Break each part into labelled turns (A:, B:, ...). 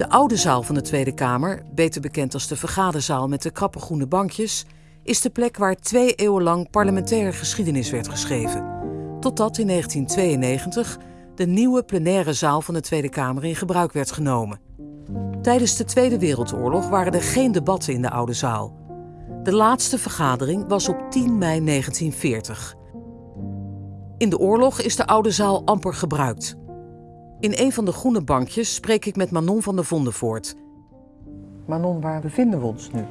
A: De oude zaal van de Tweede Kamer, beter bekend als de vergaderzaal met de krappe groene bankjes, is de plek waar twee eeuwen lang parlementaire geschiedenis werd geschreven. Totdat in 1992 de nieuwe plenaire zaal van de Tweede Kamer in gebruik werd genomen. Tijdens de Tweede Wereldoorlog waren er geen debatten in de oude zaal. De laatste vergadering was op 10 mei 1940. In de oorlog is de oude zaal amper gebruikt. In een van de groene bankjes spreek ik met Manon van der Vondenvoort. Manon, waar bevinden we ons nu?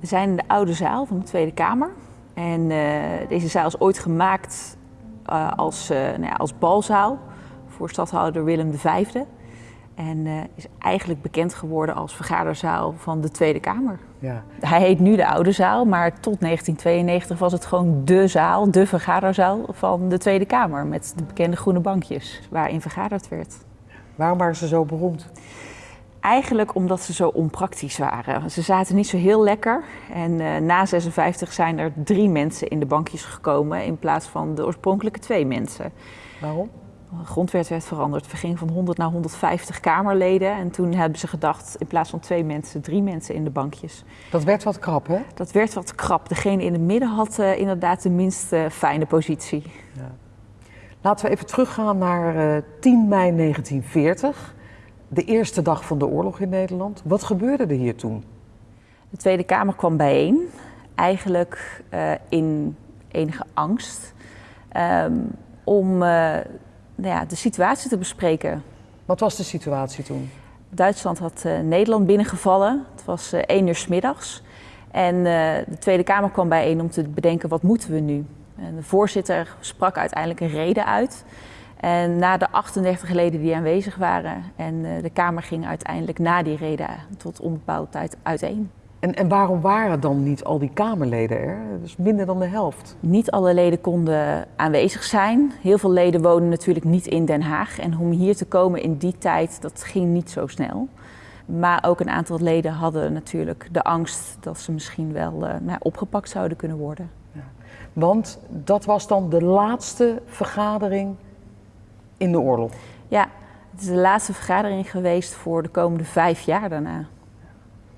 B: We zijn in de oude zaal van de Tweede Kamer. En uh, deze zaal is ooit gemaakt uh, als, uh, nou ja, als balzaal voor stadhouder Willem V. En is eigenlijk bekend geworden als vergaderzaal van de Tweede Kamer. Ja. Hij heet nu de Oude Zaal, maar tot 1992 was het gewoon de zaal, de vergaderzaal van de Tweede Kamer. Met de bekende groene bankjes waarin vergaderd werd.
A: Waarom waren ze zo beroemd?
B: Eigenlijk omdat ze zo onpraktisch waren. Ze zaten niet zo heel lekker. En uh, na 56 zijn er drie mensen in de bankjes gekomen in plaats van de oorspronkelijke twee mensen.
A: Waarom?
B: De grondwet werd veranderd. Het ging van 100 naar 150 Kamerleden. En toen hebben ze gedacht, in plaats van twee mensen, drie mensen in de bankjes.
A: Dat werd wat krap, hè?
B: Dat werd wat krap. Degene in het midden had uh, inderdaad de minst uh, fijne positie. Ja.
A: Laten we even teruggaan naar uh, 10 mei 1940. De eerste dag van de oorlog in Nederland. Wat gebeurde er hier toen?
B: De Tweede Kamer kwam bijeen. Eigenlijk in enige angst. Um, om ja, de situatie te bespreken.
A: Wat was de situatie toen?
B: Duitsland had uh, Nederland binnengevallen. Het was uh, één uur s middags. En uh, de Tweede Kamer kwam bijeen om te bedenken wat moeten we nu. En de voorzitter sprak uiteindelijk een reden uit. En na de 38 leden die aanwezig waren en de Kamer ging uiteindelijk na die reden tot onbepaalde tijd uiteen.
A: En, en waarom waren dan niet al die Kamerleden er? Dus minder dan de helft.
B: Niet alle leden konden aanwezig zijn. Heel veel leden wonen natuurlijk niet in Den Haag. En om hier te komen in die tijd, dat ging niet zo snel. Maar ook een aantal leden hadden natuurlijk de angst dat ze misschien wel uh, nou, opgepakt zouden kunnen worden. Ja.
A: Want dat was dan de laatste vergadering in de oorlog?
B: Ja, het is de laatste vergadering geweest voor de komende vijf jaar daarna.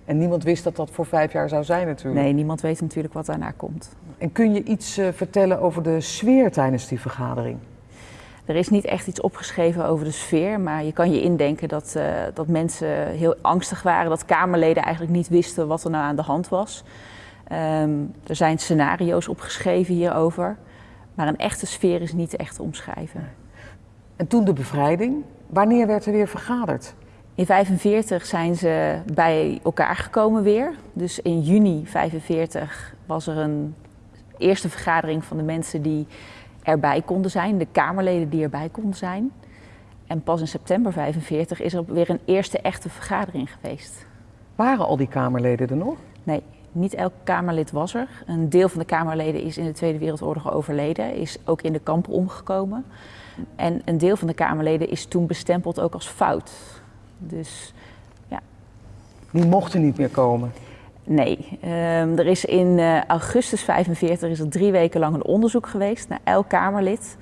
A: En niemand wist dat dat voor vijf jaar zou zijn natuurlijk.
B: Nee, niemand weet natuurlijk wat daarna komt.
A: En kun je iets uh, vertellen over de sfeer tijdens die vergadering?
B: Er is niet echt iets opgeschreven over de sfeer, maar je kan je indenken dat, uh, dat mensen heel angstig waren, dat Kamerleden eigenlijk niet wisten wat er nou aan de hand was. Um, er zijn scenario's opgeschreven hierover, maar een echte sfeer is niet echt te omschrijven.
A: En toen de bevrijding, wanneer werd er weer vergaderd?
B: In 1945 zijn ze bij elkaar gekomen weer. Dus in juni 1945 was er een eerste vergadering van de mensen die erbij konden zijn, de Kamerleden die erbij konden zijn. En pas in september 1945 is er weer een eerste echte vergadering geweest.
A: Waren al die Kamerleden er nog?
B: Nee, niet elk Kamerlid was er. Een deel van de Kamerleden is in de Tweede Wereldoorlog overleden, is ook in de kampen omgekomen. En een deel van de Kamerleden is toen bestempeld ook als fout. Dus ja.
A: Die mochten niet meer komen?
B: Nee. Um, er is in uh, augustus 45 is er drie weken lang een onderzoek geweest naar elk Kamerlid.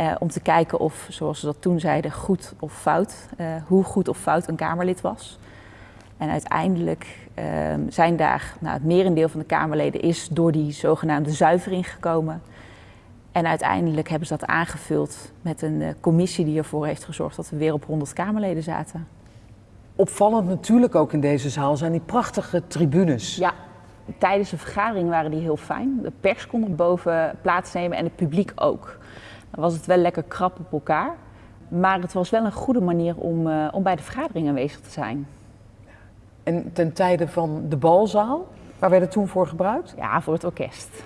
B: Uh, om te kijken of, zoals ze dat toen zeiden, goed of fout, uh, hoe goed of fout een Kamerlid was. En uiteindelijk um, zijn daar, nou, het merendeel van de Kamerleden is door die zogenaamde zuivering gekomen. En uiteindelijk hebben ze dat aangevuld met een commissie die ervoor heeft gezorgd dat we weer op 100 Kamerleden zaten.
A: Opvallend natuurlijk ook in deze zaal zijn die prachtige tribunes.
B: Ja, tijdens de vergadering waren die heel fijn. De pers kon er boven plaatsnemen en het publiek ook. Dan was het wel lekker krap op elkaar. Maar het was wel een goede manier om, uh, om bij de vergadering aanwezig te zijn.
A: En ten tijde van de balzaal, waar werd het toen voor gebruikt?
B: Ja, voor het orkest.